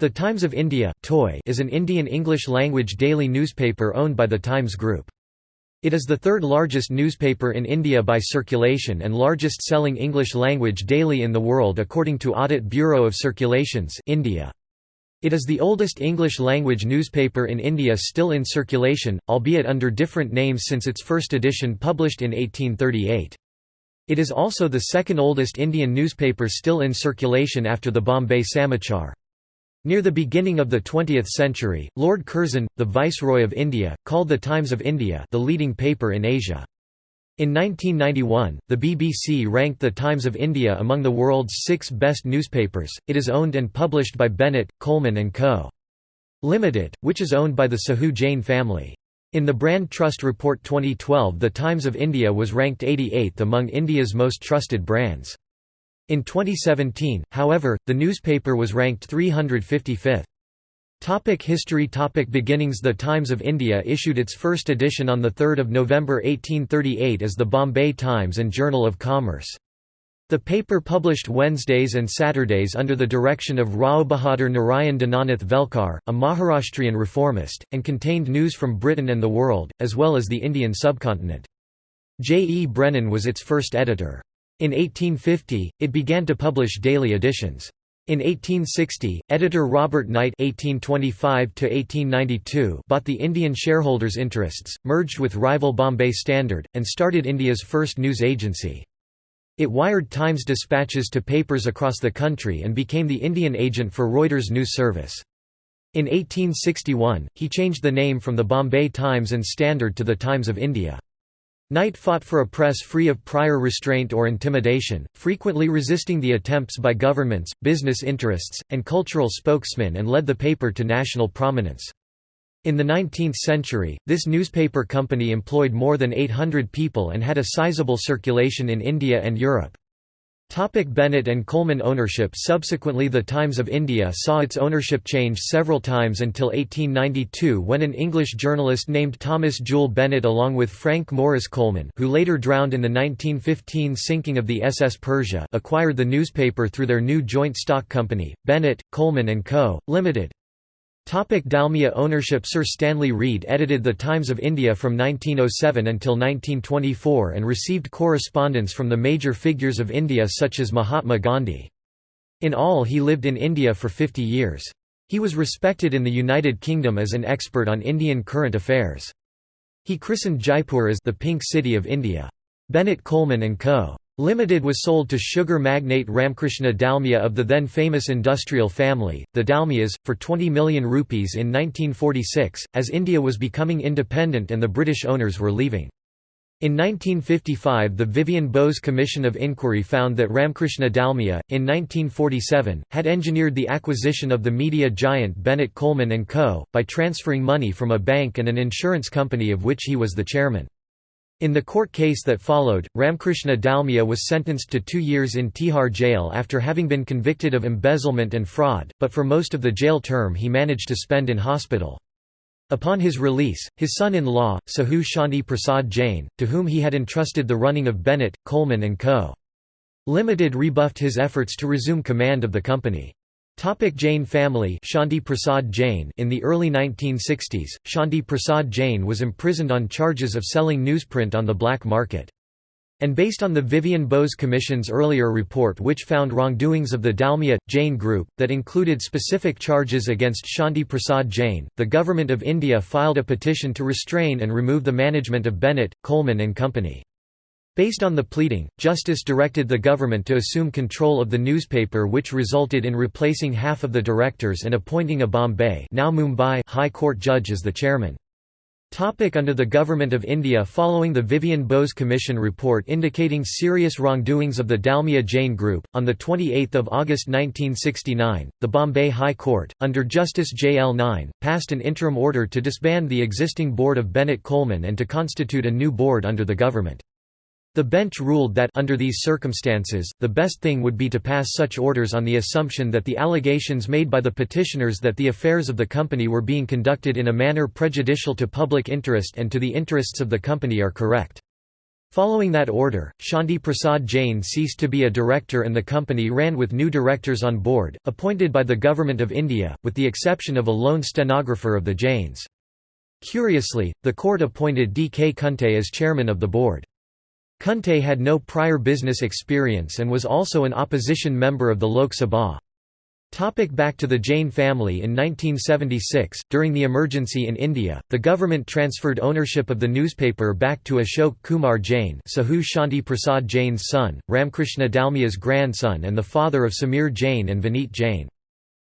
The Times of India is an Indian English-language daily newspaper owned by the Times Group. It is the third largest newspaper in India by circulation and largest selling English-language daily in the world according to Audit Bureau of Circulations India. It is the oldest English-language newspaper in India still in circulation, albeit under different names since its first edition published in 1838. It is also the second oldest Indian newspaper still in circulation after the Bombay Samachar. Near the beginning of the 20th century, Lord Curzon, the Viceroy of India, called the Times of India the leading paper in Asia. In 1991, the BBC ranked the Times of India among the world's six best newspapers. It is owned and published by Bennett, Coleman and Co. Limited, which is owned by the Sahu Jain family. In the Brand Trust Report 2012 the Times of India was ranked 88th among India's most trusted brands. In 2017, however, the newspaper was ranked 355th. Topic history Topic Beginnings The Times of India issued its first edition on 3 November 1838 as the Bombay Times and Journal of Commerce. The paper published Wednesdays and Saturdays under the direction of Rao Bahadur Narayan Dinanath Velkar, a Maharashtrian reformist, and contained news from Britain and the world, as well as the Indian subcontinent. J. E. Brennan was its first editor. In 1850, it began to publish daily editions. In 1860, editor Robert Knight (1825–1892) bought the Indian shareholders' interests, merged with rival Bombay Standard, and started India's first news agency. It wired Times dispatches to papers across the country and became the Indian agent for Reuters News Service. In 1861, he changed the name from the Bombay Times and Standard to the Times of India. Knight fought for a press free of prior restraint or intimidation, frequently resisting the attempts by governments, business interests, and cultural spokesmen and led the paper to national prominence. In the 19th century, this newspaper company employed more than 800 people and had a sizable circulation in India and Europe. Topic Bennett and Coleman ownership Subsequently the Times of India saw its ownership change several times until 1892 when an English journalist named Thomas Jewell Bennett along with Frank Morris Coleman who later drowned in the 1915 sinking of the SS Persia acquired the newspaper through their new joint stock company, Bennett, Coleman & Co., Limited. Topic Dalmia ownership Sir Stanley Reed edited The Times of India from 1907 until 1924 and received correspondence from the major figures of India such as Mahatma Gandhi. In all he lived in India for 50 years. He was respected in the United Kingdom as an expert on Indian current affairs. He christened Jaipur as the Pink City of India. Bennett Coleman & Co. Limited was sold to sugar magnate Ramkrishna Dalmia of the then famous industrial family, the Dalmias, for 20 million rupees in 1946, as India was becoming independent and the British owners were leaving. In 1955 the Vivian Bose Commission of Inquiry found that Ramkrishna Dalmia, in 1947, had engineered the acquisition of the media giant Bennett Coleman & Co., by transferring money from a bank and an insurance company of which he was the chairman. In the court case that followed, Ramkrishna Dalmia was sentenced to two years in Tihar jail after having been convicted of embezzlement and fraud, but for most of the jail term he managed to spend in hospital. Upon his release, his son-in-law, Sahu Shanti Prasad Jain, to whom he had entrusted the running of Bennett, Coleman & Co. Limited rebuffed his efforts to resume command of the company. Topic Jain family Shanti Prasad Jain In the early 1960s, Shanti Prasad Jain was imprisoned on charges of selling newsprint on the black market. And based on the Vivian Bose Commission's earlier report which found wrongdoings of the Dalmia, Jain group, that included specific charges against Shanti Prasad Jain, the Government of India filed a petition to restrain and remove the management of Bennett, Coleman and Company. Based on the pleading, Justice directed the government to assume control of the newspaper which resulted in replacing half of the directors and appointing a Bombay now Mumbai High Court judge as the chairman. Topic under the Government of India Following the Vivian Bose Commission report indicating serious wrongdoings of the Dalmia Jain Group, on 28 August 1969, the Bombay High Court, under Justice J. L. Nain, passed an interim order to disband the existing board of Bennett Coleman and to constitute a new board under the government. The bench ruled that under these circumstances, the best thing would be to pass such orders on the assumption that the allegations made by the petitioners that the affairs of the company were being conducted in a manner prejudicial to public interest and to the interests of the company are correct. Following that order, Shanti Prasad Jain ceased to be a director and the company ran with new directors on board, appointed by the Government of India, with the exception of a lone stenographer of the Jains. Curiously, the court appointed D. K. Kunte as chairman of the board. Kunte had no prior business experience and was also an opposition member of the Lok Sabha. Topic back to the Jain family In 1976, during the emergency in India, the government transferred ownership of the newspaper back to Ashok Kumar Jain Sahu Shanti Prasad Jain's son, Ramkrishna Dalmia's grandson and the father of Samir Jain and Vineet Jain.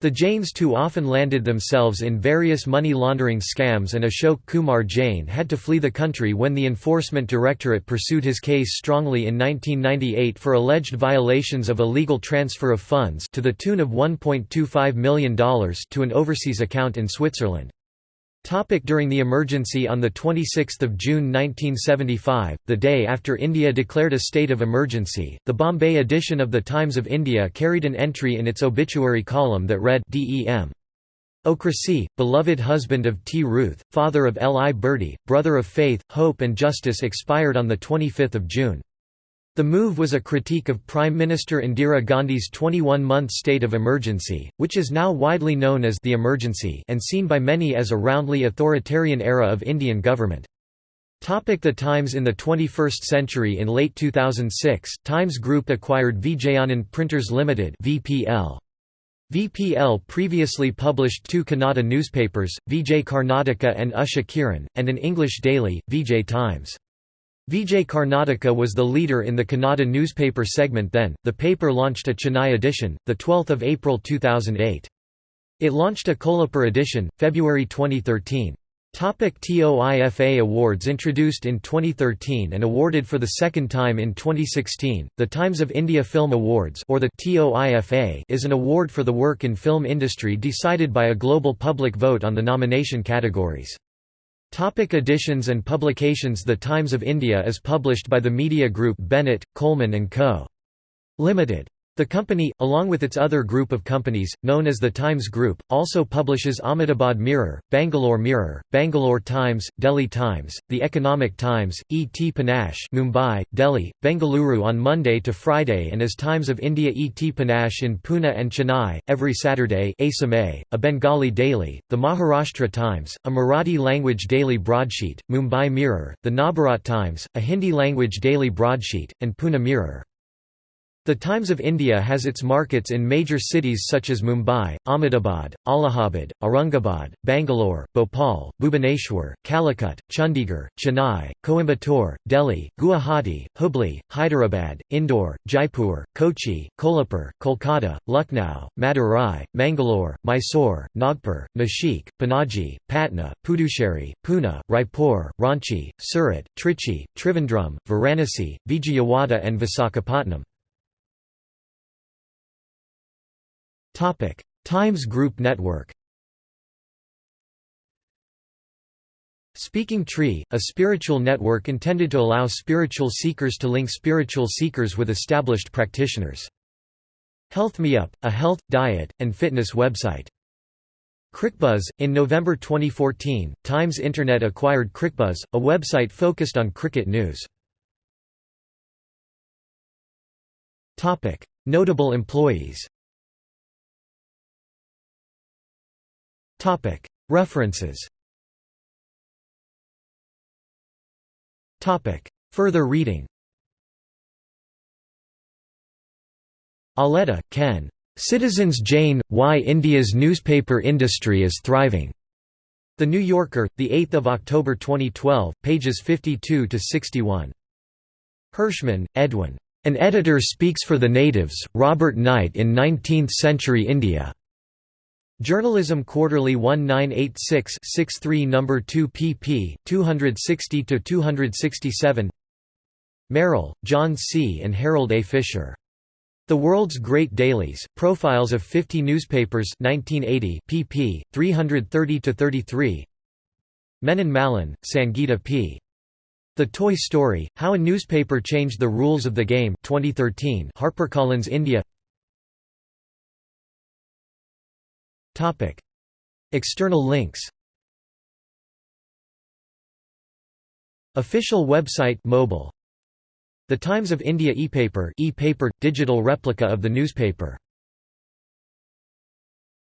The Jains too often landed themselves in various money laundering scams and Ashok Kumar Jain had to flee the country when the Enforcement Directorate pursued his case strongly in 1998 for alleged violations of illegal transfer of funds to the tune of $1.25 million to an overseas account in Switzerland. Topic during the emergency On 26 June 1975, the day after India declared a state of emergency, the Bombay edition of the Times of India carried an entry in its obituary column that read D.E.M. O'Cracy, beloved husband of T. Ruth, father of L. I. Bertie, brother of faith, hope and justice expired on 25 June. The move was a critique of Prime Minister Indira Gandhi's 21-month state of emergency, which is now widely known as the emergency and seen by many as a roundly authoritarian era of Indian government. Topic the Times In the 21st century In late 2006, Times Group acquired Vijayanand Printers Limited VPL. VPL previously published two Kannada newspapers, Vijay Karnataka and Usha Kiran, and an English daily, Vijay Times. Vijay Karnataka was the leader in the Kannada newspaper segment then. The paper launched a Chennai edition, the 12th of April 2008. It launched a Kolhapur edition, February 2013. Topic TOIFA Awards Introduced in 2013 and awarded for the second time in 2016, the Times of India Film Awards or the TOIFA is an award for the work in film industry decided by a global public vote on the nomination categories. Topic editions and publications The Times of India is published by the media group Bennett, Coleman & Co. Limited. The company, along with its other group of companies, known as the Times Group, also publishes Ahmedabad Mirror, Bangalore Mirror, Bangalore Times, Delhi Times, The Economic Times, E. T. Panache Mumbai, Delhi, Bengaluru on Monday to Friday and as Times of India E. T. Panache in Pune and Chennai, every Saturday Ei Samay, a Bengali daily, the Maharashtra Times, a Marathi-language daily broadsheet, Mumbai Mirror, the Navbharat Times, a Hindi-language daily broadsheet, and Pune Mirror. The Times of India has its markets in major cities such as Mumbai, Ahmedabad, Allahabad, Aurangabad, Bangalore, Bhopal, Bhubaneswar, Calicut, Chandigarh, Chennai, Coimbatore, Delhi, Guwahati, Hubli, Hyderabad, Indore, Jaipur, Kochi, Kolhapur, Kolkata, Lucknow, Madurai, Mangalore, Mysore, Nagpur, Nashik, Panaji, Patna, Puducherry, Pune, Raipur, Ranchi, Surat, Trichy, Trivandrum, Varanasi, Vijayawada and Visakhapatnam. Times Group Network. Speaking Tree, a spiritual network intended to allow spiritual seekers to link spiritual seekers with established practitioners. Health Me Up, a health, diet, and fitness website. CricBuzz In November 2014, Times Internet acquired CricBuzz, a website focused on cricket news. Notable employees References Further reading Auletta, Ken. Citizens Jain, – Why India's Newspaper Industry is Thriving. The New Yorker, 8 October 2012, pages 52–61. Hirschman, Edwin. An Editor Speaks for the Natives, Robert Knight in Nineteenth-Century India. Journalism Quarterly 1986-63 No. 2 pp. 260–267 Merrill, John C. and Harold A. Fisher. The World's Great Dailies, Profiles of 50 Newspapers 1980 pp. 330–33 Menon Malhan, Sangita P. The Toy Story, How a Newspaper Changed the Rules of the Game 2013 HarperCollins India Topic. External links Official website mobile The Times of India e-paper, e-paper digital replica of the newspaper.